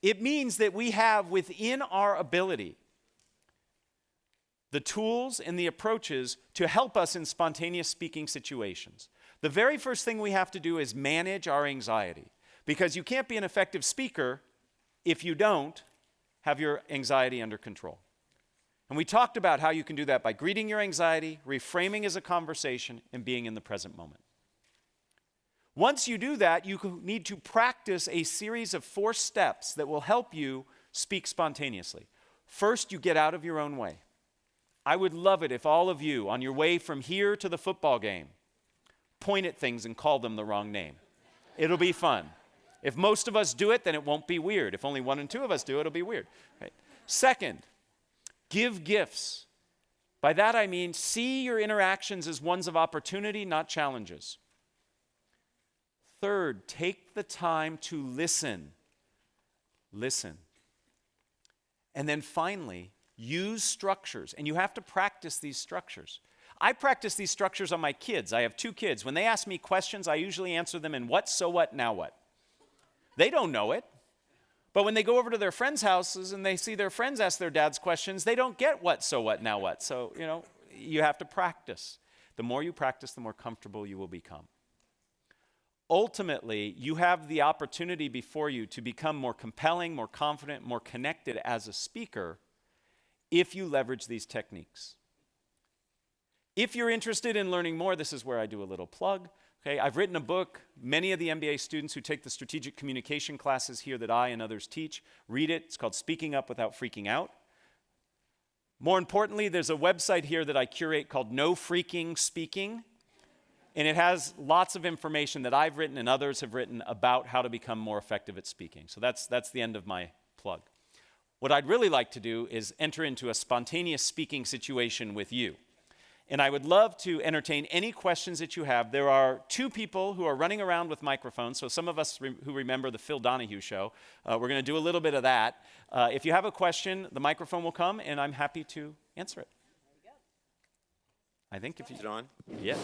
It means that we have within our ability the tools and the approaches to help us in spontaneous speaking situations. The very first thing we have to do is manage our anxiety because you can't be an effective speaker if you don't have your anxiety under control. And we talked about how you can do that by greeting your anxiety, reframing as a conversation, and being in the present moment. Once you do that, you need to practice a series of four steps that will help you speak spontaneously. First, you get out of your own way. I would love it if all of you, on your way from here to the football game, point at things and call them the wrong name. It'll be fun. If most of us do it, then it won't be weird. If only one and two of us do it, it'll be weird. Right? Second, give gifts. By that I mean see your interactions as ones of opportunity, not challenges. Third, take the time to listen. Listen. And then finally, use structures. And you have to practice these structures. I practice these structures on my kids. I have two kids. When they ask me questions, I usually answer them in what, so what, now what. They don't know it. But when they go over to their friends' houses and they see their friends ask their dads questions, they don't get what, so what, now what. So, you know, you have to practice. The more you practice, the more comfortable you will become. Ultimately, you have the opportunity before you to become more compelling, more confident, more connected as a speaker if you leverage these techniques. If you're interested in learning more, this is where I do a little plug. Okay, I've written a book. Many of the MBA students who take the strategic communication classes here that I and others teach read it. It's called Speaking Up Without Freaking Out. More importantly, there's a website here that I curate called No Freaking Speaking. And it has lots of information that I've written and others have written about how to become more effective at speaking. So that's, that's the end of my plug. What I'd really like to do is enter into a spontaneous speaking situation with you and I would love to entertain any questions that you have. There are two people who are running around with microphones, so some of us re who remember the Phil Donahue show, uh, we're going to do a little bit of that. Uh, if you have a question, the microphone will come, and I'm happy to answer it. I think if you... Is it on? Yeah,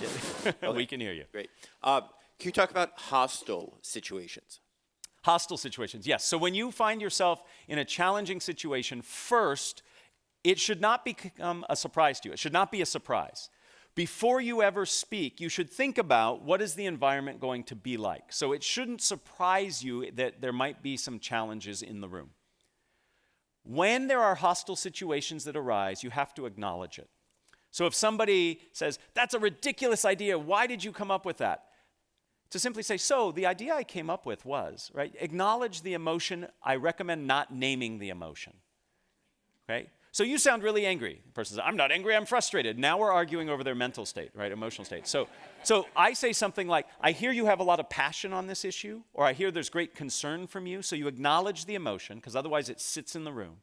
yeah. we can hear you. Great. Uh, can you talk about hostile situations? Hostile situations, yes. So when you find yourself in a challenging situation, first, it should not become a surprise to you. It should not be a surprise. Before you ever speak, you should think about what is the environment going to be like. So it shouldn't surprise you that there might be some challenges in the room. When there are hostile situations that arise, you have to acknowledge it. So if somebody says, That's a ridiculous idea, why did you come up with that? To simply say, So the idea I came up with was, right? Acknowledge the emotion. I recommend not naming the emotion. Right? So you sound really angry. The person says, I'm not angry, I'm frustrated. Now we're arguing over their mental state, right? Emotional state. So, so I say something like, I hear you have a lot of passion on this issue, or I hear there's great concern from you. So you acknowledge the emotion, because otherwise it sits in the room.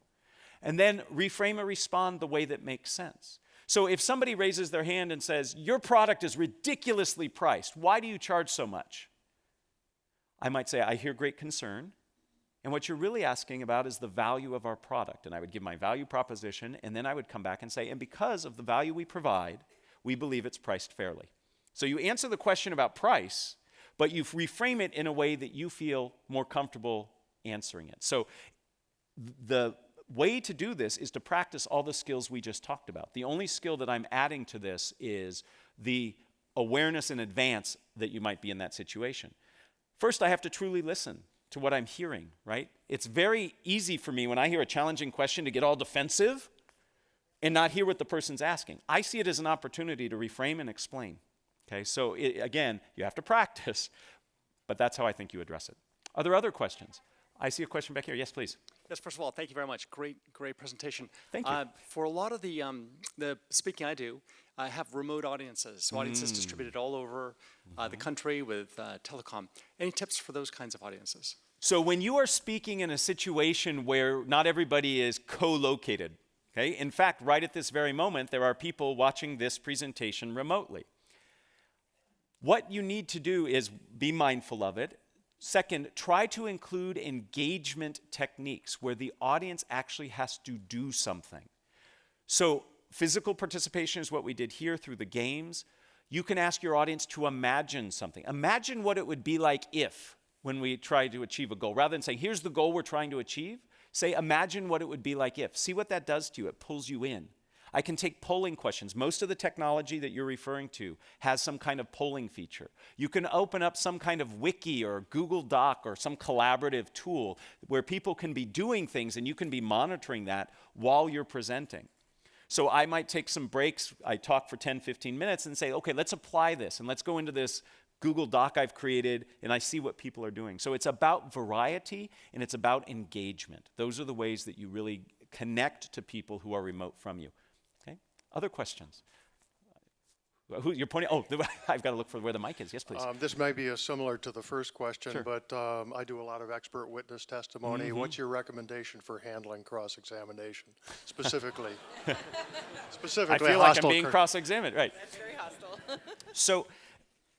And then reframe or respond the way that makes sense. So if somebody raises their hand and says, Your product is ridiculously priced, why do you charge so much? I might say, I hear great concern And what you're really asking about is the value of our product. And I would give my value proposition, and then I would come back and say, and because of the value we provide, we believe it's priced fairly. So you answer the question about price, but you reframe it in a way that you feel more comfortable answering it. So the way to do this is to practice all the skills we just talked about. The only skill that I'm adding to this is the awareness in advance that you might be in that situation. First, I have to truly listen to what I'm hearing, right? It's very easy for me when I hear a challenging question to get all defensive and not hear what the person's asking. I see it as an opportunity to reframe and explain. Okay, so it, again, you have to practice, but that's how I think you address it. Are there other questions? I see a question back here. Yes, please. Yes, first of all, thank you very much. Great, great presentation. Thank you. Uh, for a lot of the um, the speaking I do, I have remote audiences, so audiences Mm. distributed all over uh, Mm-hmm. the country with uh, telecom. Any tips for those kinds of audiences? So when you are speaking in a situation where not everybody is co-located, okay? In fact, right at this very moment, there are people watching this presentation remotely. What you need to do is be mindful of it. Second, try to include engagement techniques where the audience actually has to do something. So, physical participation is what we did here through the games. You can ask your audience to imagine something. Imagine what it would be like if, when we try to achieve a goal. Rather than saying, here's the goal we're trying to achieve, say, imagine what it would be like if. See what that does to you. It pulls you in. I can take polling questions. Most of the technology that you're referring to has some kind of polling feature. You can open up some kind of wiki or Google Doc or some collaborative tool where people can be doing things and you can be monitoring that while you're presenting. So I might take some breaks, I talk for 10, 15 minutes and say, okay, let's apply this and let's go into this Google Doc I've created and I see what people are doing. So it's about variety and it's about engagement. Those are the ways that you really connect to people who are remote from you. Okay? Other questions? Uh, Who, you're pointing, oh, I've got to look for where the mic is. Yes, please. Um, This may be a similar to the first question, Sure. but um, I do a lot of expert witness testimony. Mm-hmm. What's your recommendation for handling cross-examination specifically? Specifically, I feel like I'm being cur- cross-examined, right. That's very hostile. So,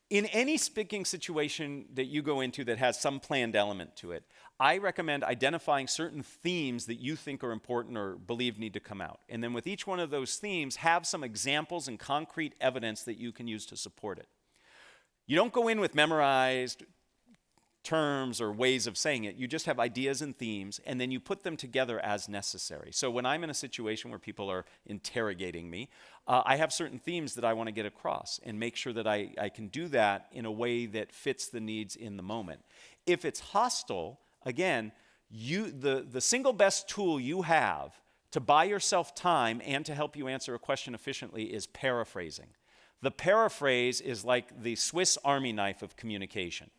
in any speaking situation that you go into that has some planned element to it, I recommend identifying certain themes that you think are important or believe need to come out. And then with each one of those themes, have some examples and concrete evidence that you can use to support it. You don't go in with memorized terms or ways of saying it. You just have ideas and themes, and then you put them together as necessary. So when I'm in a situation where people are interrogating me, uh, I have certain themes that I want to get across and make sure that I, I can do that in a way that fits the needs in the moment. If it's hostile, again, you, the, the single best tool you have to buy yourself time and to help you answer a question efficiently is paraphrasing. The paraphrase is like the Swiss army knife of communication.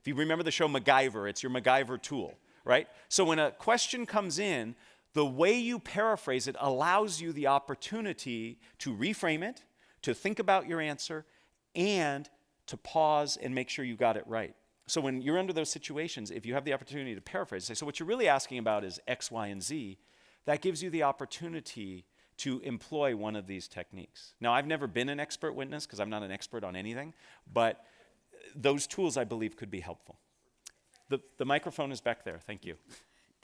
If you remember the show MacGyver, it's your MacGyver tool, right? So when a question comes in, the way you paraphrase it allows you the opportunity to reframe it, to think about your answer, and to pause and make sure you got it right. So when you're under those situations, if you have the opportunity to paraphrase, say, so what you're really asking about is X, Y, and Z, that gives you the opportunity to employ one of these techniques. Now, I've never been an expert witness because I'm not an expert on anything, but those tools I believe could be helpful. The, the microphone is back there. Thank you.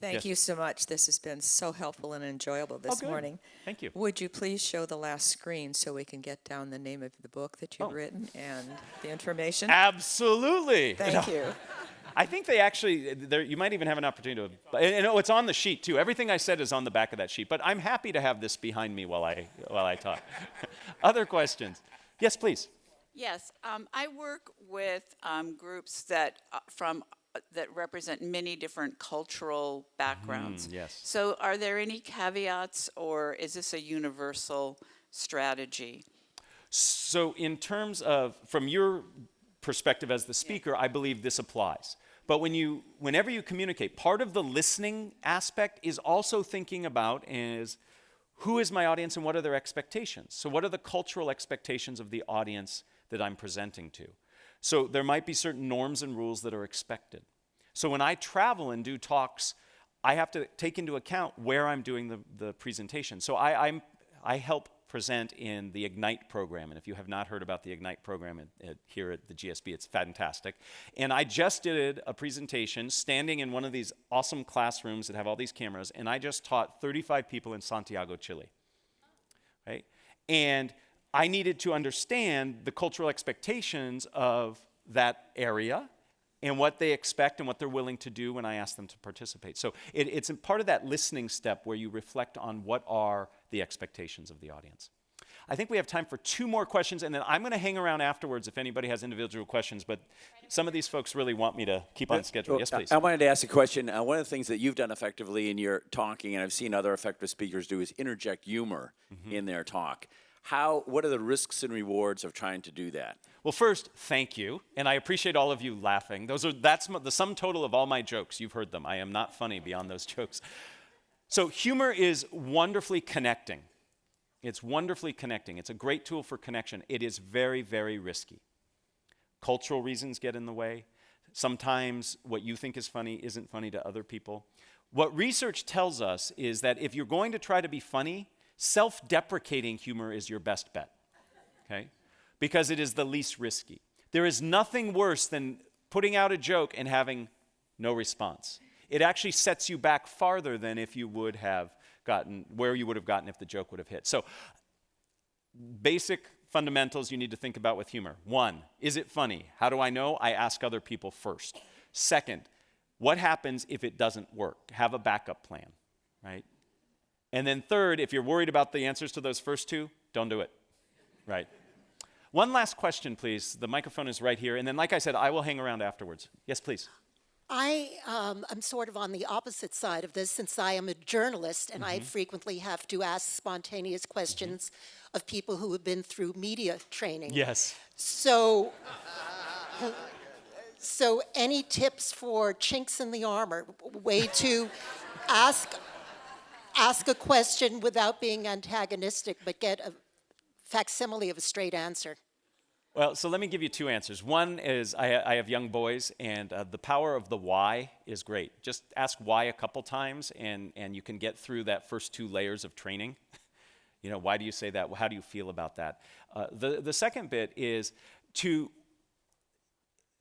Thank Yes. you so much. This has been so helpful and enjoyable this good. morning. Thank you. Would you please show the last screen so we can get down the name of the book that you've Oh. written and the information? Absolutely. Thank you. I think they actually, there, you might even have an opportunity to, and, and oh, it's on the sheet too. Everything I said is on the back of that sheet, but I'm happy to have this behind me while I, while I talk. Other questions? Yes, please. Yes, um, I work with um, groups that uh, from Uh, that represent many different cultural backgrounds. Mm, yes. So, are there any caveats, or is this a universal strategy? So, in terms of, from your perspective as the speaker, I believe this applies. But when you, whenever you communicate, part of the listening aspect is also thinking about is who is my audience and what are their expectations? So, what are the cultural expectations of the audience that I'm presenting to? So, there might be certain norms and rules that are expected. So, when I travel and do talks, I have to take into account where I'm doing the, the presentation. So, I, I'm, I help present in the Ignite program. And if you have not heard about the Ignite program at, at, here at the GSB, it's fantastic. And I just did a presentation standing in one of these awesome classrooms that have all these cameras, and I just taught 35 people in Santiago, Chile. Right? And I needed to understand the cultural expectations of that area and what they expect and what they're willing to do when I ask them to participate. So it, it's a part of that listening step where you reflect on what are the expectations of the audience. I think we have time for two more questions, and then I'm going to hang around afterwards if anybody has individual questions. But some of these folks really want me to keep on schedule. Yes, please. I wanted to ask a question. Uh, one of the things that you've done effectively in your talking, and I've seen other effective speakers do, is interject humor Mm-hmm. in their talk. How? What are the risks and rewards of trying to do that? Well, first, thank you, and I appreciate all of you laughing. Those are that's the sum total of all my jokes. You've heard them. I am not funny beyond those jokes. So humor is wonderfully connecting. It's wonderfully connecting. It's a great tool for connection. It is very, very risky. Cultural reasons get in the way. Sometimes what you think is funny isn't funny to other people. What research tells us is that if you're going to try to be funny, self deprecating humor is your best bet. Okay? Because it is the least risky. There is nothing worse than putting out a joke and having no response. It actually sets you back farther than if you would have gotten where you would have gotten if the joke would have hit. So, basic fundamentals you need to think about with humor. One, is it funny? How do I know? I ask other people first. Second, what happens if it doesn't work? Have a backup plan, right? And then third, if you're worried about the answers to those first two, don't do it, right? One last question, please. The microphone is right here. And then, like I said, I will hang around afterwards. Yes, please. I um, am sort of on the opposite side of this since I am a journalist and I frequently have to ask spontaneous questions of people who have been through media training. Yes. So, so any tips for chinks in the armor, way to ask ask a question without being antagonistic, but get a facsimile of a straight answer? Well, so let me give you two answers. One is I, I have young boys, and uh, the power of the why is great. Just ask why a couple times, and, and you can get through that first two layers of training. you know, why do you say that? How do you feel about that? Uh, the, the second bit is to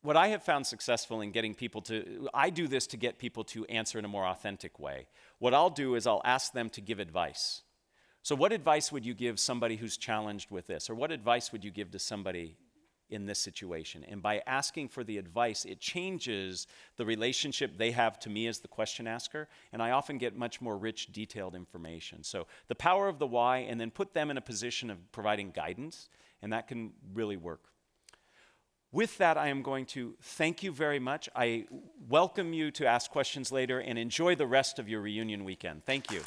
what I have found successful in getting people to, I do this to get people to answer in a more authentic way. What I'll do is I'll ask them to give advice. So, what advice would you give somebody who's challenged with this? Or what advice would you give to somebody in this situation? And by asking for the advice, it changes the relationship they have to me as the question asker. And I often get much more rich, detailed information. So, the power of the why, and then put them in a position of providing guidance, and that can really work. With that, I am going to thank you very much. I welcome you to ask questions later and enjoy the rest of your reunion weekend. Thank you.